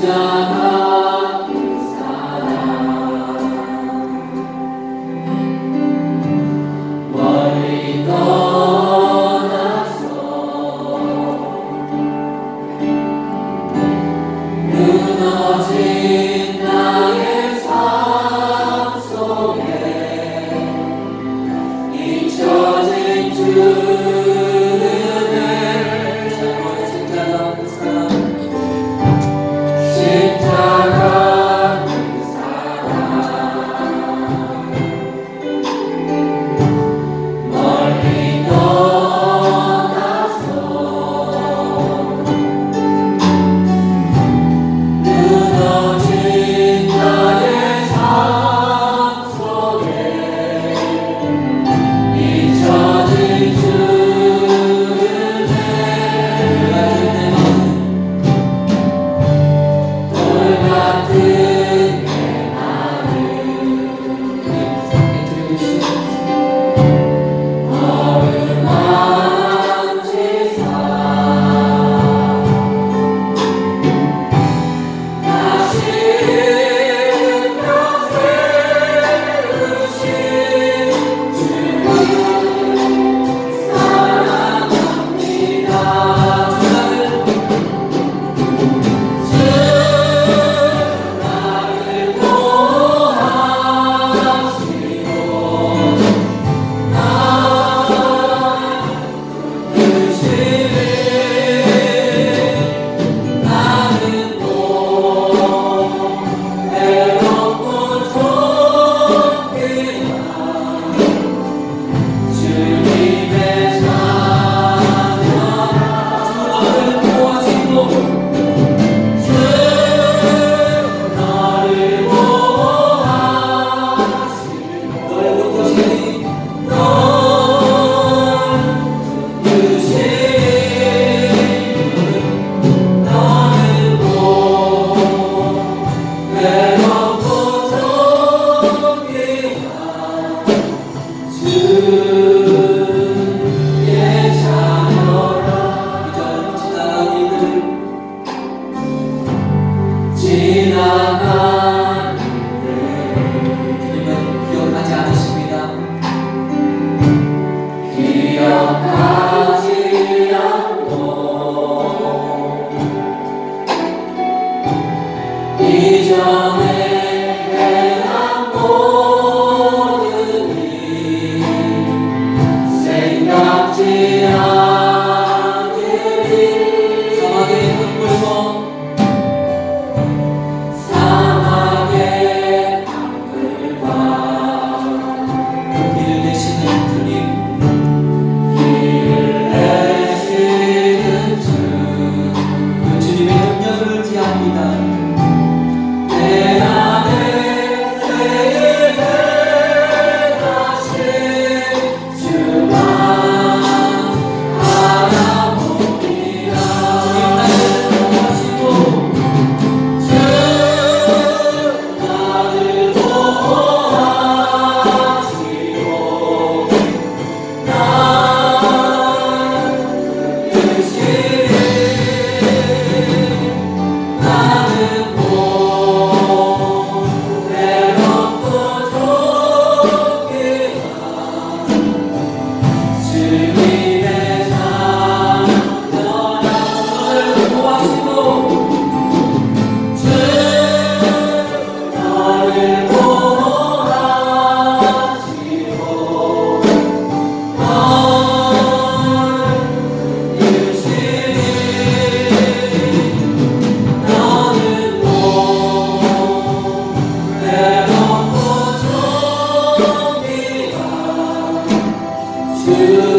done. 생각지 to